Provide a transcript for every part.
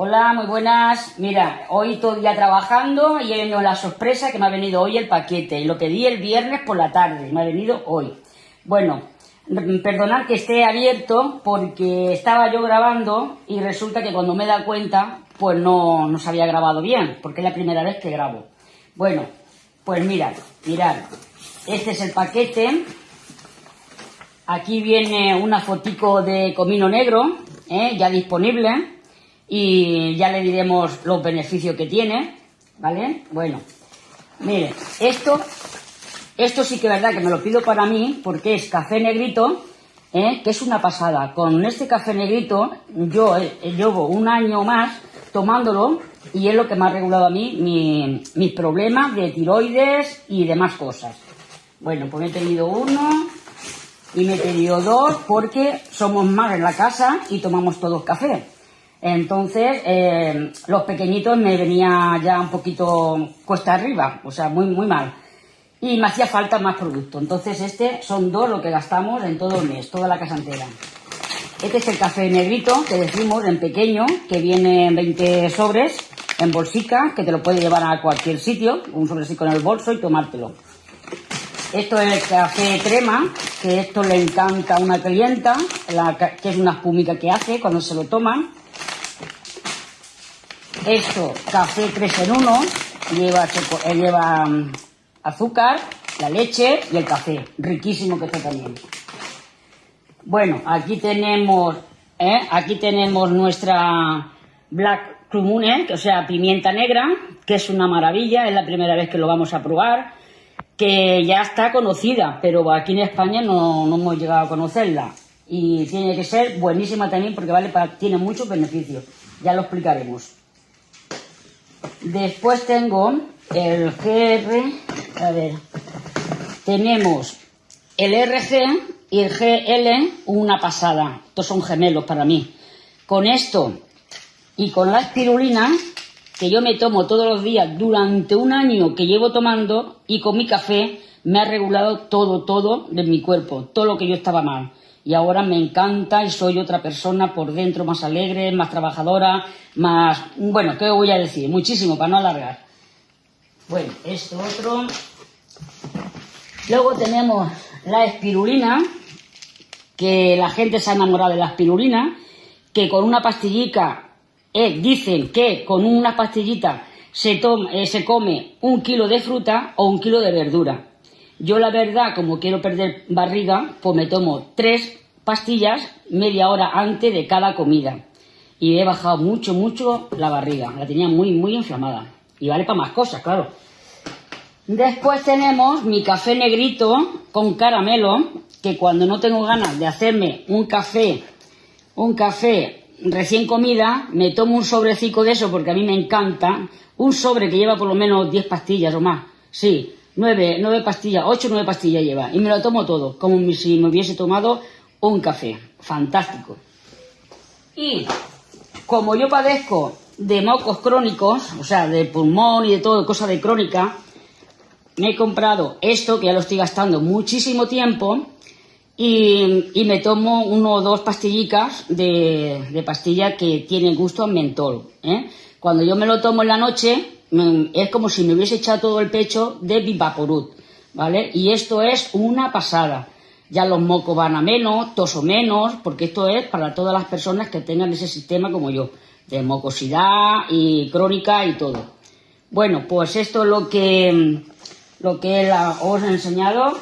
Hola, muy buenas. Mira, hoy todo día trabajando y he venido la sorpresa que me ha venido hoy el paquete. Y lo pedí el viernes por la tarde, me ha venido hoy. Bueno, perdonad que esté abierto porque estaba yo grabando y resulta que cuando me da cuenta, pues no, no se había grabado bien, porque es la primera vez que grabo. Bueno, pues mirad, mirad. Este es el paquete. Aquí viene una fotico de comino negro, ¿eh? ya disponible y ya le diremos los beneficios que tiene, ¿vale? Bueno, mire, esto, esto sí que es verdad que me lo pido para mí porque es café negrito, ¿eh? que es una pasada. Con este café negrito yo eh, llevo un año más tomándolo y es lo que me ha regulado a mí mis problemas de tiroides y demás cosas. Bueno, pues me he tenido uno y me he tenido dos porque somos más en la casa y tomamos todos café. Entonces, eh, los pequeñitos me venía ya un poquito cuesta arriba, o sea, muy, muy mal. Y me hacía falta más producto. Entonces, este son dos lo que gastamos en todo el mes, toda la casa entera. Este es el café negrito que decimos en pequeño, que viene en 20 sobres, en bolsica, que te lo puedes llevar a cualquier sitio, un sobrecito en el bolso y tomártelo. Esto es el café crema, que esto le encanta a una clienta, que es una espumita que hace cuando se lo toman. Esto, café 3 en 1, lleva, eh, lleva mm, azúcar, la leche y el café. Riquísimo que está también. Bueno, aquí tenemos, ¿eh? aquí tenemos nuestra Black Crumune, o sea, pimienta negra, que es una maravilla, es la primera vez que lo vamos a probar, que ya está conocida, pero aquí en España no, no hemos llegado a conocerla. Y tiene que ser buenísima también porque vale tiene muchos beneficios. Ya lo explicaremos. Después tengo el GR, a ver, tenemos el RG y el GL, una pasada. Estos son gemelos para mí. Con esto y con la espirulina, que yo me tomo todos los días durante un año que llevo tomando, y con mi café, me ha regulado todo, todo de mi cuerpo, todo lo que yo estaba mal y ahora me encanta y soy otra persona por dentro más alegre, más trabajadora, más... Bueno, ¿qué voy a decir? Muchísimo, para no alargar. Bueno, esto otro. Luego tenemos la espirulina, que la gente se ha enamorado de la espirulina, que con una pastillita, eh, dicen que con una pastillita se, toma, eh, se come un kilo de fruta o un kilo de verdura. Yo la verdad, como quiero perder barriga, pues me tomo tres pastillas media hora antes de cada comida. Y he bajado mucho, mucho la barriga. La tenía muy, muy inflamada. Y vale para más cosas, claro. Después tenemos mi café negrito con caramelo, que cuando no tengo ganas de hacerme un café, un café recién comida, me tomo un sobrecito de eso porque a mí me encanta. Un sobre que lleva por lo menos 10 pastillas o más. Sí, nueve, nueve pastillas, ocho, nueve pastillas lleva. Y me lo tomo todo, como si me hubiese tomado un café. Fantástico. Y como yo padezco de mocos crónicos, o sea, de pulmón y de todo, cosa de crónica, me he comprado esto, que ya lo estoy gastando muchísimo tiempo, y, me tomo uno o dos pastillicas de, pastilla que tienen gusto a mentol. ¿eh? Cuando yo me lo tomo en la noche, es como si me hubiese echado todo el pecho de Vivaporut, ¿vale? Y esto es una pasada. Ya los mocos van a menos, toso menos, porque esto es para todas las personas que tengan ese sistema como yo, de mocosidad y crónica y todo. Bueno, pues esto es lo que, lo que os he enseñado.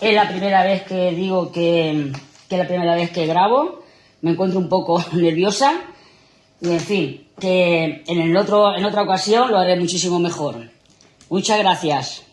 Es la primera vez que digo que, que es la primera vez que grabo. Me encuentro un poco nerviosa. Y en fin, que en, el otro, en otra ocasión lo haré muchísimo mejor. Muchas gracias.